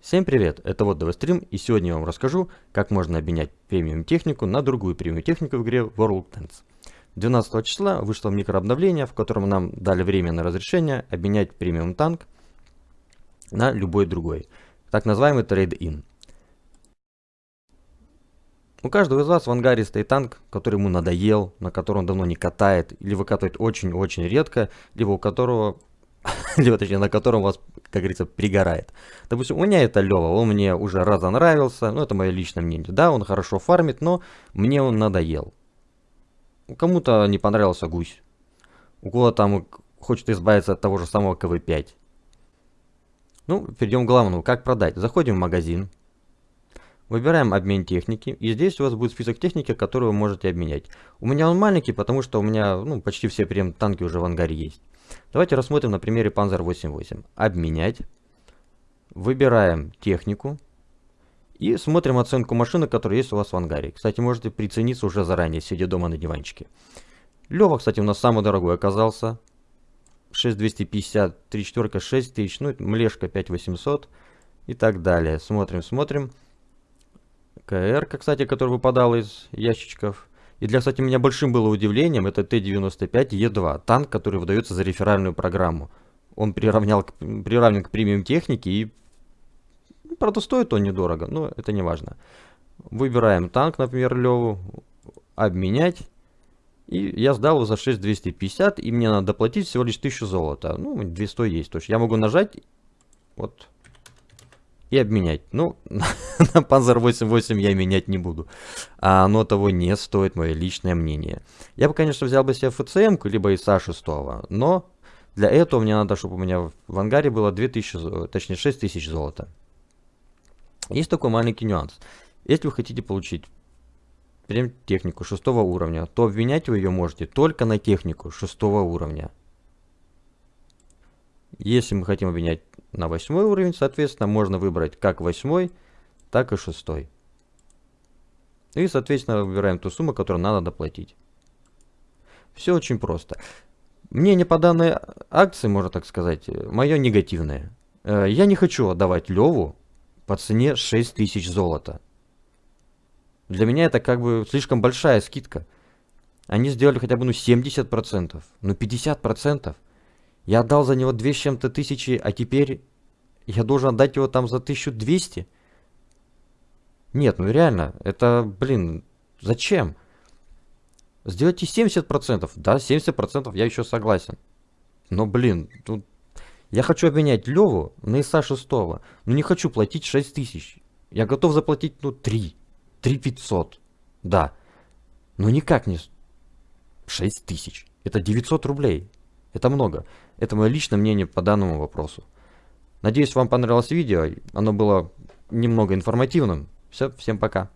Всем привет, это вот Стрим, и сегодня я вам расскажу, как можно обменять премиум технику на другую премиум технику в игре World Tanks. 12 числа вышло микрообновление, в котором нам дали временное разрешение обменять премиум танк на любой другой, так называемый трейд-ин. У каждого из вас в ангаре стоит танк, который ему надоел, на котором он давно не катает, или выкатывает очень-очень редко, либо у которого либо точнее на котором вас, как говорится, пригорает. Допустим, у меня это Лева, он мне уже разонравился, ну это мое личное мнение. Да, он хорошо фармит, но мне он надоел. Кому-то не понравился гусь. У кого-то там хочет избавиться от того же самого КВ-5. Ну, перейдем к главному. Как продать? Заходим в магазин. Выбираем обмен техники. И здесь у вас будет список техники, которую вы можете обменять. У меня он маленький, потому что у меня ну, почти все прем танки уже в ангаре есть. Давайте рассмотрим на примере Panzer 88. Обменять. Выбираем технику. И смотрим оценку машины, которая есть у вас в ангаре. Кстати, можете прицениться уже заранее, сидя дома на диванчике. Лева, кстати, у нас самый дорогой оказался. 6250, 3 четверка 6000, ну, млешка 5800 и так далее. Смотрим, смотрим. КР, кстати, который выпадал из ящичков. И для, кстати, меня большим было удивлением, это Т-95Е2, танк, который выдается за реферальную программу. Он приравнял, к, приравнен к премиум технике и, ну, правда, стоит он недорого, но это не важно. Выбираем танк, например, Леву, обменять. И я сдал его за 6250, и мне надо доплатить всего лишь 1000 золота. Ну, 200 есть. То есть я могу нажать, вот, и обменять. Ну, на Panzer 88 я менять не буду. А оно того не стоит, мое личное мнение. Я бы, конечно, взял бы себе ФЦМ, либо ИСа 6, но для этого мне надо, чтобы у меня в ангаре было 2000, точнее 6000 золота. Есть такой маленький нюанс. Если вы хотите получить прям технику 6 уровня, то обменять вы ее можете только на технику 6 уровня. Если мы хотим обменять на 8 уровень, соответственно, можно выбрать как 8, так и 6. И, соответственно, выбираем ту сумму, которую надо доплатить. Все очень просто. Мнение по данной акции, можно так сказать, мое негативное. Э, я не хочу отдавать Леву по цене 6000 золота. Для меня это как бы слишком большая скидка. Они сделали хотя бы ну 70%, ну 50%. Я отдал за него 2 с чем-то тысячи, а теперь я должен отдать его там за 1200? Нет, ну реально, это, блин, зачем? Сделайте 70%. Да, 70% я еще согласен. Но, блин, тут... Я хочу обменять Леву на ИСа 6. Но не хочу платить 6000. Я готов заплатить, ну, 3. 3500. Да. Но никак не 6000. Это 900 рублей. Это много. Это мое личное мнение по данному вопросу. Надеюсь, вам понравилось видео. Оно было немного информативным. Все, всем пока.